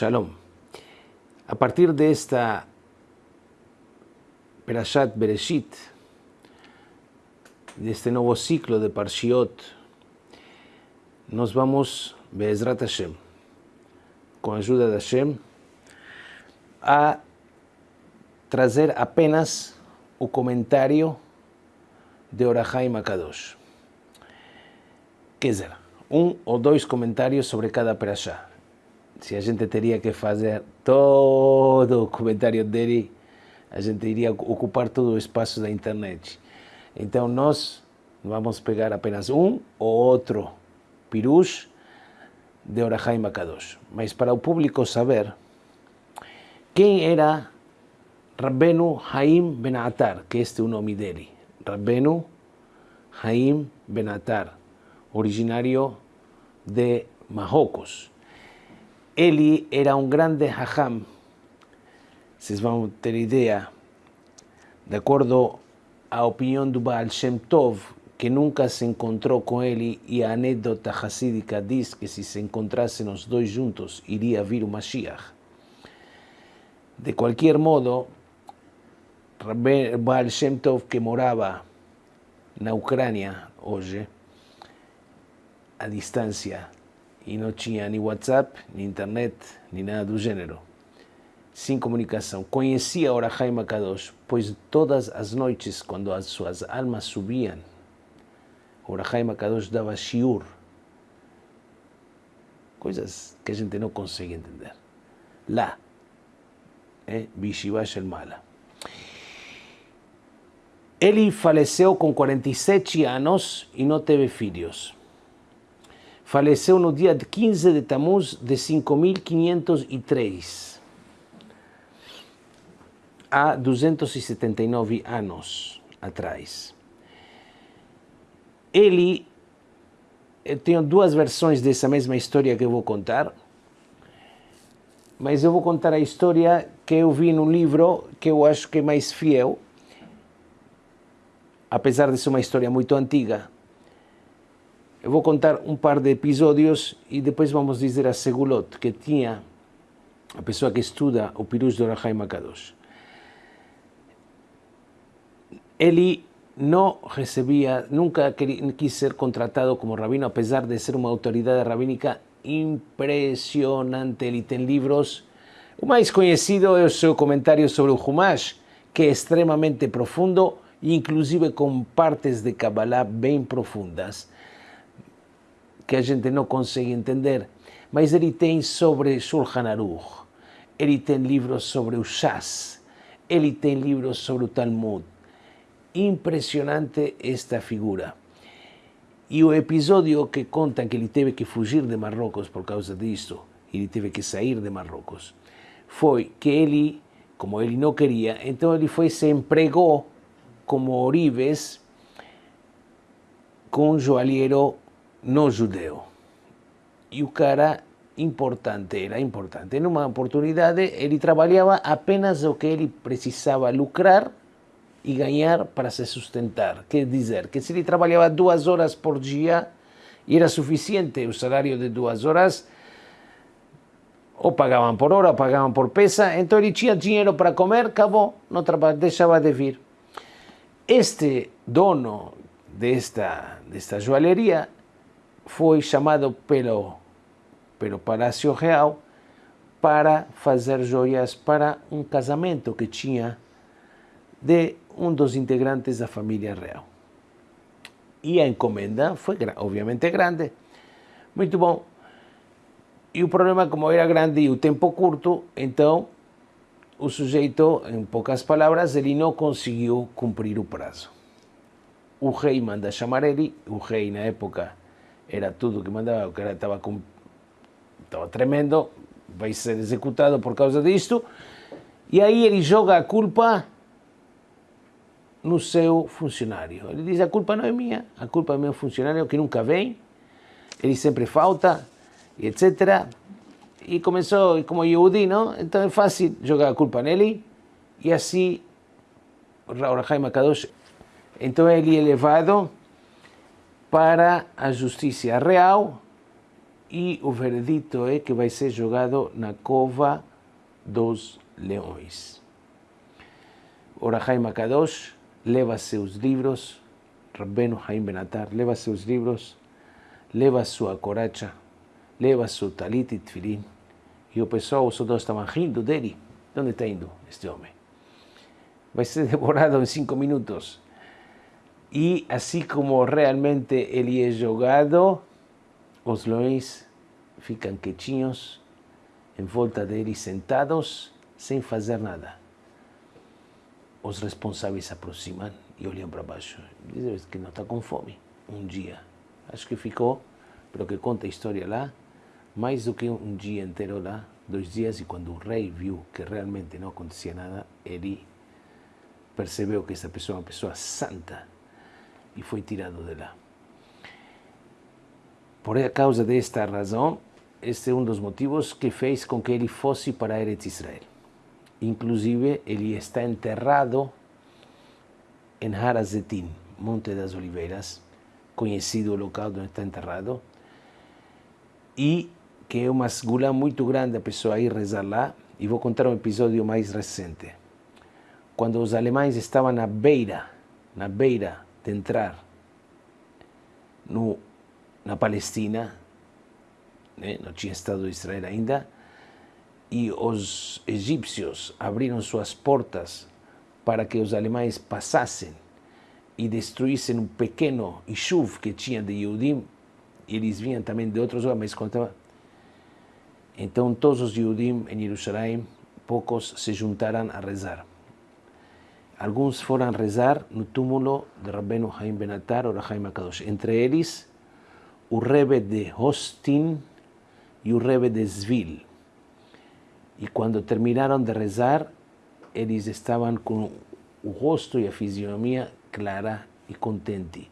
Shalom. A partir de esta Perashat Bereshit, de este nuevo ciclo de Parshiot, nos vamos, Be'ezrat Hashem, com a ajuda de Hashem, a trazer apenas o comentário de Orahai Makadosh. Quer dizer, um ou dois comentários sobre cada perashá. Se a gente teria que fazer todo o comentário dele, a gente iria ocupar todo o espaço da internet. Então nós vamos pegar apenas um ou outro pirush de Orahai Makadosh. Mas para o público saber quem era Rabbenu Haim Benatar, que este é o nome dele. Rabbenu Haim Benatar, originário de Marrocos. Eli era un grande hajam, se van a tener idea, de acuerdo a opinión de Baal Shem Tov, que nunca se encontró con Eli, y a anécdota hasídica dice que si se encontrasen los dos juntos iría a vir Mashiach. De cualquier modo, Baal Shem Tov, que moraba en Ucrania, oye, a distancia e não tinha nem WhatsApp, nem internet, nem nada do gênero sem comunicação. Conhecia Orahai Makadosh, pois todas as noites, quando as suas almas subiam, Orahai Makadosh dava shiur. Coisas que a gente não consegue entender. Lá, é Bishiva Mala. Ele faleceu com 47 anos e não teve filhos. Faleceu no dia 15 de Tammuz de 5503 há 279 anos atrás. Ele, eu tenho duas versões dessa mesma história que eu vou contar, mas eu vou contar a história que eu vi no livro que eu acho que é mais fiel, apesar de ser uma história muito antiga. Vou contar um par de episódios e depois vamos dizer a Segulot, que tinha a pessoa que estuda o Pirush do Rahai Makadosh ele não recebia, nunca quis ser contratado como rabino, apesar de ser uma autoridade rabínica impressionante. Ele tem livros. O mais conhecido é o seu comentário sobre o Humash, que é extremamente profundo, inclusive com partes de Kabbalah bem profundas, que a gente não consegue entender. Mas ele tem sobre Shulchan Aruch, ele tem livros sobre o Shas, ele tem livros sobre o Talmud, impressionante esta figura. E o episódio que conta que ele teve que fugir de Marrocos por causa disto, ele teve que sair de Marrocos, foi que ele, como ele não queria, então ele foi se empregou como orives com um joalheiro não judeu. E o cara importante, era importante. Numa oportunidade, ele trabalhava apenas o que ele precisava lucrar e ganhar para se sustentar. Quer dizer, que se ele trabalhava duas horas por dia, era suficiente o salário de duas horas, ou pagavam por hora, ou pagavam por peça, então ele tinha dinheiro para comer, acabou, não deixava de vir. Este dono desta, desta joalheria foi chamado pelo, pelo Palácio Real para fazer joias para um casamento que tinha de um dos integrantes da família real. E a encomenda foi, obviamente, grande. Muito bom. E o problema, como era grande e o tempo curto, então o sujeito, em poucas palavras, ele não conseguiu cumprir o prazo. O rei manda chamar ele, o rei na época era tudo que mandava, o cara estava, com, estava tremendo, vai ser executado por causa disto, e aí ele joga a culpa no seu funcionário. Ele diz, a culpa não é minha, a culpa é meu funcionário que nunca vem, ele sempre falta, etc. E começou como Yehudi, não? Então é fácil jogar a culpa nele, e assim, Rahai Kadosh, então ele é levado para a justiça real e o veredito é que vai ser jogado na cova dos leões. Orahai Makadosh leva seus livros, Rabbeno Haim Benatar leva seus livros, leva sua coracha, leva seu talit e tefilin, e o pessoal, os soldados estavam rindo dele. Onde está indo este homem? Vai ser devorado em cinco minutos. E assim como realmente ele é jogado, os leões ficam quietinhos em volta dele, sentados, sem fazer nada. Os responsáveis se aproximam e olham para baixo. Dizem que não está com fome. Um dia. Acho que ficou, pelo que conta a história lá, mais do que um dia inteiro lá, dois dias, e quando o rei viu que realmente não acontecia nada, ele percebeu que essa pessoa é uma pessoa santa e foi tirado de lá. Por causa desta razão, este é um dos motivos que fez com que ele fosse para Eretz Israel. Inclusive, ele está enterrado em Harazetim, Monte das Oliveiras, conhecido o local onde está enterrado, e que é uma segura muito grande a pessoa ir rezar lá, e vou contar um episódio mais recente. Quando os alemães estavam na beira, na beira de entrar no, na Palestina, né? não Estado de Israel ainda, e os egípcios abriram suas portas para que os alemães passassem e destruíssem um pequeno Ishuv que tinha de Yehudim, eles vinham também de outros lugares, mas contava. Todos os Yehudim em Jerusalém, poucos se juntaram a rezar. Alguns foram rezar no túmulo de Rabbeinu Haim Benatar ou Haim Akadosh. Entre eles, o Rebbe de Hostin e o Rebbe de Zvil. E quando terminaram de rezar, eles estavam com o rosto e a fisionomia clara e contente.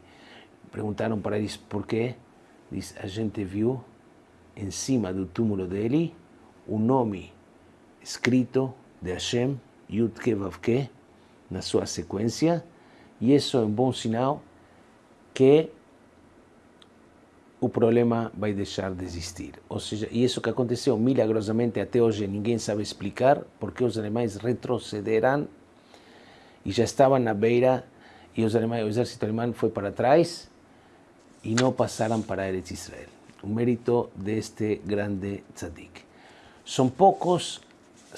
Perguntaram para eles por quê. Diz, a gente viu em cima do túmulo dele o nome escrito de Hashem, Yud Kevavke, na sua sequência, e isso é um bom sinal que o problema vai deixar de existir. Ou seja, e isso que aconteceu milagrosamente até hoje ninguém sabe explicar porque os alemães retrocederam e já estavam na beira e os alemães, o exército alemão foi para trás e não passaram para Eretz Israel. O mérito deste grande tzadik. São poucos,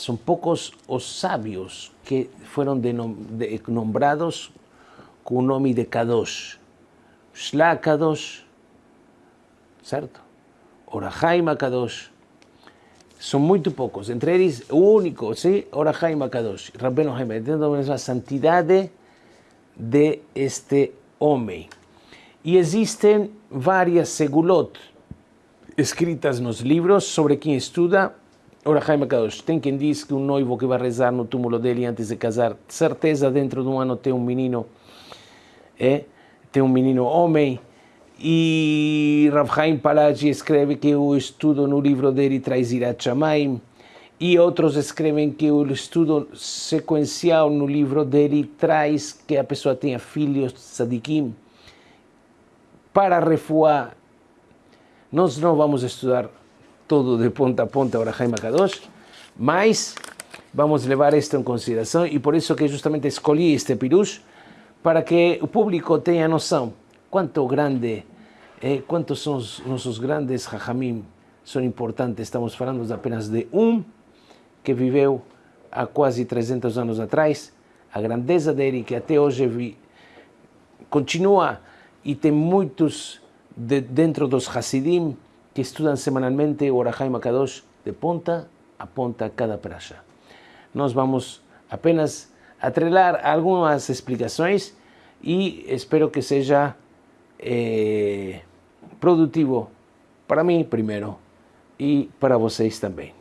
son pocos los sabios que fueron de, nombrados con nombre de Kadosh. Shla Kadosh, ¿cierto? Orahaima Kadosh. Son muy pocos. Entre ellos, único, ¿sí? Orahaima Kadosh. Rabbeno Haima. Entendemos la santidad de este hombre. Y existen varias segulot escritas en los libros sobre quien estudia estuda Orahai Makadosh. Tem quem diz que um noivo que vai rezar no túmulo dele antes de casar, certeza dentro de um ano tem um menino, é, tem um menino homem, e Rav Chaim Palagi escreve que o estudo no livro dele traz Irat Shamayim, e outros escrevem que o estudo sequencial no livro dele traz que a pessoa tenha filhos tzadikim. Para refuar, nós não vamos estudar todo de ponta a ponta o Rahaim Kadosh, mas vamos levar isto em consideração e por isso que justamente escolhi este pirush para que o público tenha noção quanto grande eh, quantos são os nossos grandes Rahamim são importantes. Estamos falando apenas de um que viveu há quase 300 anos atrás. A grandeza dele, que até hoje vi, continua e tem muitos de, dentro dos Hasidim que estudan semanalmente Orajai Makadosh de ponta a ponta cada prasha. Nos vamos apenas a trelar algunas explicaciones y espero que sea eh, productivo para mí primero y para vocês también.